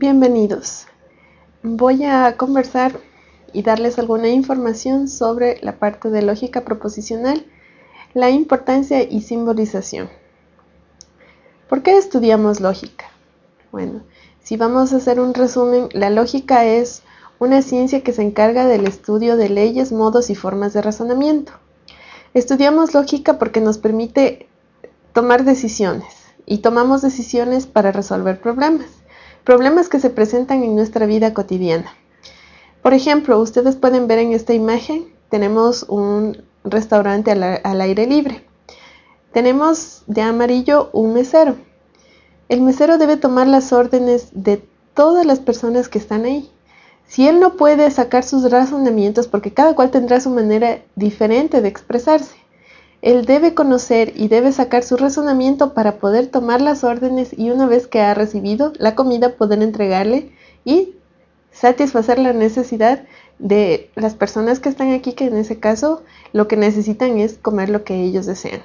Bienvenidos. Voy a conversar y darles alguna información sobre la parte de lógica proposicional, la importancia y simbolización. ¿Por qué estudiamos lógica? Bueno, si vamos a hacer un resumen, la lógica es una ciencia que se encarga del estudio de leyes, modos y formas de razonamiento. Estudiamos lógica porque nos permite tomar decisiones y tomamos decisiones para resolver problemas problemas que se presentan en nuestra vida cotidiana. Por ejemplo, ustedes pueden ver en esta imagen, tenemos un restaurante al, aire libre. Tenemos de amarillo un mesero. El mesero debe tomar las órdenes de todas las personas que están ahí. Si él no puede sacar sus razonamientos, porque cada cual tendrá su manera diferente de expresarse, él debe conocer y debe sacar su razonamiento para poder tomar las órdenes y una vez que ha recibido la comida poder entregarle y satisfacer la necesidad de las personas que están aquí, que en ese caso lo que necesitan es comer lo que ellos desean.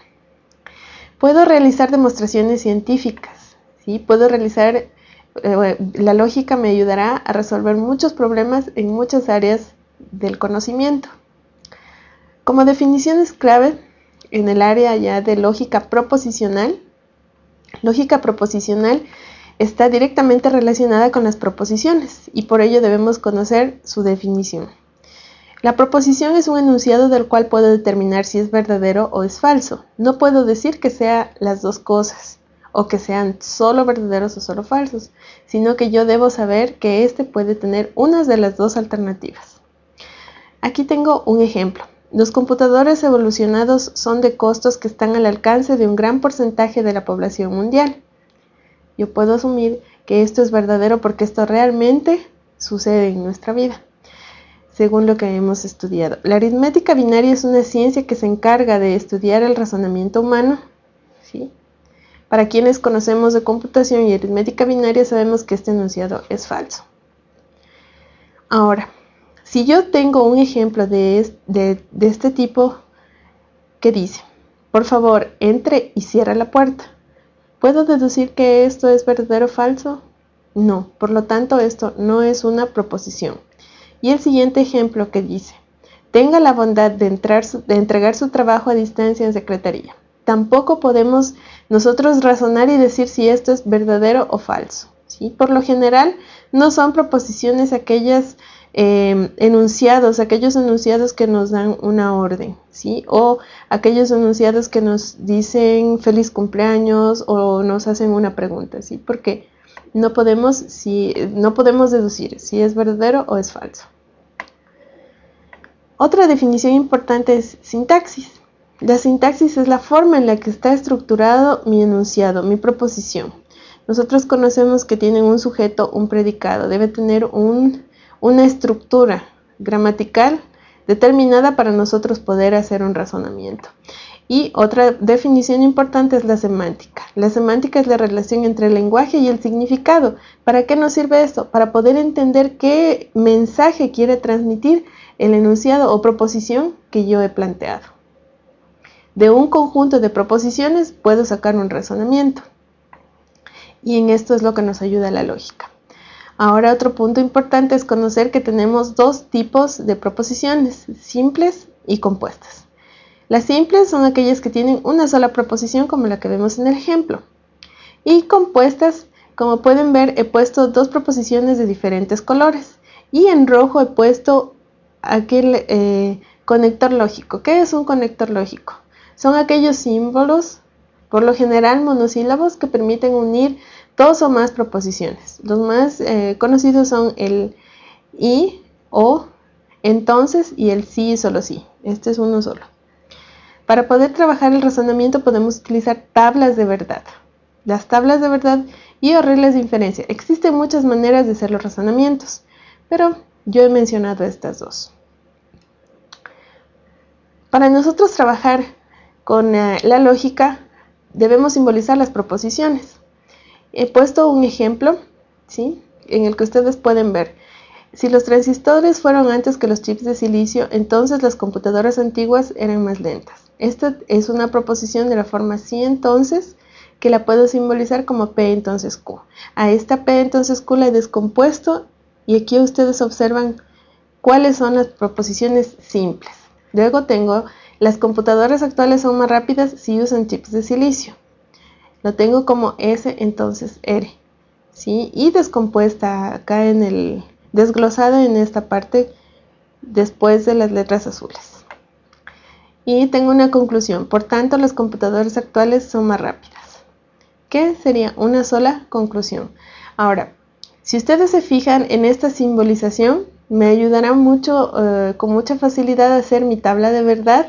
Puedo realizar demostraciones científicas, ¿sí? puedo realizar, eh, la lógica me ayudará a resolver muchos problemas en muchas áreas del conocimiento. Como definiciones clave, en el área ya de lógica proposicional. Lógica proposicional está directamente relacionada con las proposiciones y por ello debemos conocer su definición. La proposición es un enunciado del cual puedo determinar si es verdadero o es falso. No puedo decir que sea las dos cosas o que sean solo verdaderos o solo falsos, sino que yo debo saber que éste puede tener una de las dos alternativas. Aquí tengo un ejemplo. Los computadores evolucionados son de costos que están al alcance de un gran porcentaje de la población mundial. Yo puedo asumir que esto es verdadero porque esto realmente sucede en nuestra vida, según lo que hemos estudiado. La aritmética binaria es una ciencia que se encarga de estudiar el razonamiento humano. ¿sí? Para quienes conocemos de computación y aritmética binaria sabemos que este enunciado es falso. Ahora, si yo tengo un ejemplo de, este tipo que dice, por favor, entre y cierra la puerta, ¿puedo deducir que esto es verdadero o falso? No, por lo tanto esto no es una proposición. Y el siguiente ejemplo que dice, tenga la bondad de, entregar su trabajo a distancia en secretaría. Tampoco podemos nosotros razonar y decir si esto es verdadero o falso. ¿sí? Por lo general, no son proposiciones aquellas Em, enunciados, aquellos enunciados que nos dan una orden, ¿sí? O aquellos enunciados que nos dicen feliz cumpleaños o nos hacen una pregunta, ¿sí? Porque no podemos, si, no podemos deducir si es verdadero o es falso. Otra definición importante es sintaxis. La sintaxis es la forma en la que está estructurado mi enunciado, mi proposición. Nosotros conocemos que tiene un sujeto, un predicado, debe tener un una estructura gramatical determinada para nosotros poder hacer un razonamiento. Y otra definición importante es la semántica. La semántica es la relación entre el lenguaje y el significado. ¿Para qué nos sirve esto? Para poder entender qué mensaje quiere transmitir el enunciado o proposición que yo he planteado. De un conjunto de proposiciones puedo sacar un razonamiento. Y en esto es lo que nos ayuda la lógica. Ahora otro punto importante es conocer que tenemos dos tipos de proposiciones, simples y compuestas. Las simples son aquellas que tienen una sola proposición como la que vemos en el ejemplo. Y compuestas, como pueden ver, he puesto dos proposiciones de diferentes colores. Y en rojo he puesto aquel eh, conector lógico. ¿Qué es un conector lógico? Son aquellos símbolos, por lo general monosílabos, que permiten unir dos o más proposiciones. Los más eh, conocidos son el y, o, entonces y el sí y solo sí. Este es uno solo. Para poder trabajar el razonamiento podemos utilizar tablas de verdad. Las tablas de verdad y o reglas de inferencia. Existen muchas maneras de hacer los razonamientos, pero yo he mencionado estas dos. Para nosotros trabajar con eh, la lógica debemos simbolizar las proposiciones. He puesto un ejemplo, ¿sí? En el que ustedes pueden ver. Si los transistores fueron antes que los chips de silicio, entonces las computadoras antiguas eran más lentas. Esta es una proposición de la forma sí entonces que la puedo simbolizar como P entonces Q. A esta P entonces Q la he descompuesto y aquí ustedes observan cuáles son las proposiciones simples. Luego tengo las computadoras actuales son más rápidas si usan chips de silicio. Lo tengo como S entonces R. ¿sí? Y descompuesta acá en el desglosada en esta parte después de las letras azules. Y tengo una conclusión. Por tanto, las computadoras actuales son más rápidas. ¿Qué sería una sola conclusión? Ahora, si ustedes se fijan en esta simbolización, me ayudará mucho, eh, con mucha facilidad a hacer mi tabla de verdad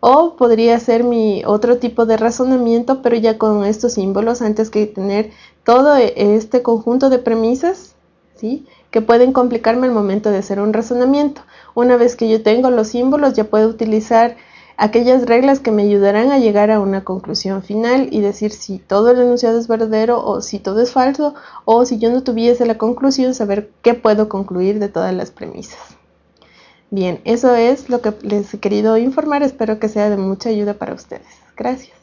o podría ser mi otro tipo de razonamiento, pero ya con estos símbolos antes que tener todo e, este conjunto de premisas, ¿sí? Que pueden complicarme al momento de hacer un razonamiento. Una vez que yo tengo los símbolos, ya puedo utilizar aquellas reglas que me ayudarán a llegar a una conclusión final y decir si todo el enunciado es verdadero o si todo es falso o si yo no tuviese la conclusión, saber qué puedo concluir de todas las premisas. Bien, eso es lo que les he querido informar. Espero que sea de mucha ayuda para ustedes. Gracias.